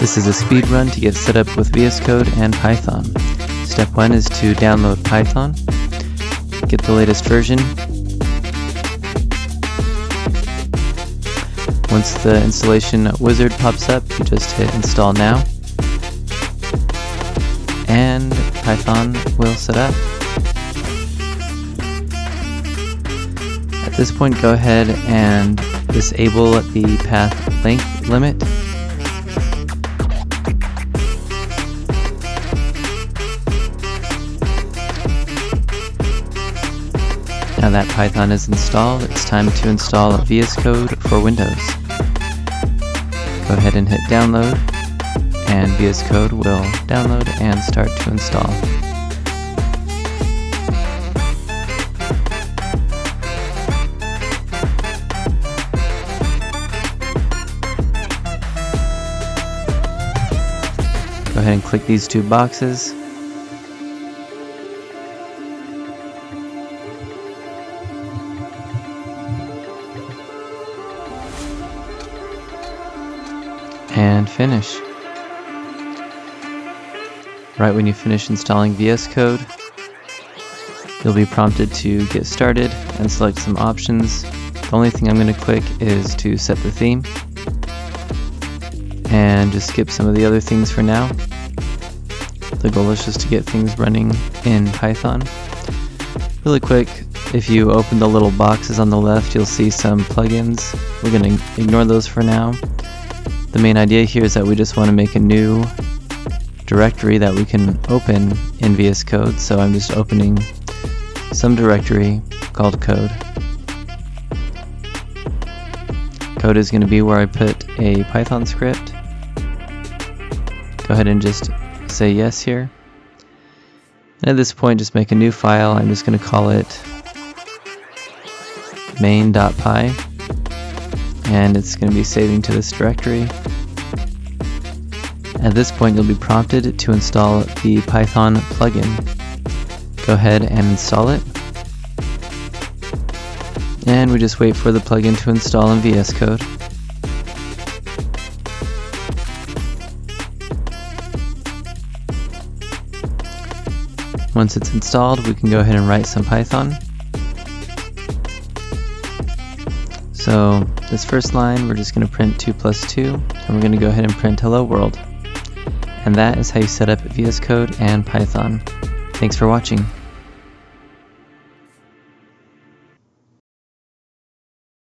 This is a speed run to get set up with VS Code and Python. Step 1 is to download Python, get the latest version. Once the installation wizard pops up, you just hit install now, and Python will set up. At this point, go ahead and disable the path length limit. Now that Python is installed, it's time to install VS Code for Windows. Go ahead and hit download, and VS Code will download and start to install. Go ahead and click these two boxes. And finish. Right when you finish installing VS Code, you'll be prompted to get started and select some options. The only thing I'm going to click is to set the theme and just skip some of the other things for now. The goal is just to get things running in Python. Really quick, if you open the little boxes on the left, you'll see some plugins. We're going to ignore those for now. The main idea here is that we just want to make a new directory that we can open in VS Code, so I'm just opening some directory called code. Code is going to be where I put a Python script go ahead and just say yes here. And at this point, just make a new file. I'm just going to call it main.py. And it's going to be saving to this directory. At this point, you'll be prompted to install the Python plugin. Go ahead and install it. And we just wait for the plugin to install in VS Code. Once it's installed, we can go ahead and write some Python. So this first line, we're just going to print 2 plus 2, and we're going to go ahead and print hello world. And that is how you set up VS Code and Python. Thanks for watching.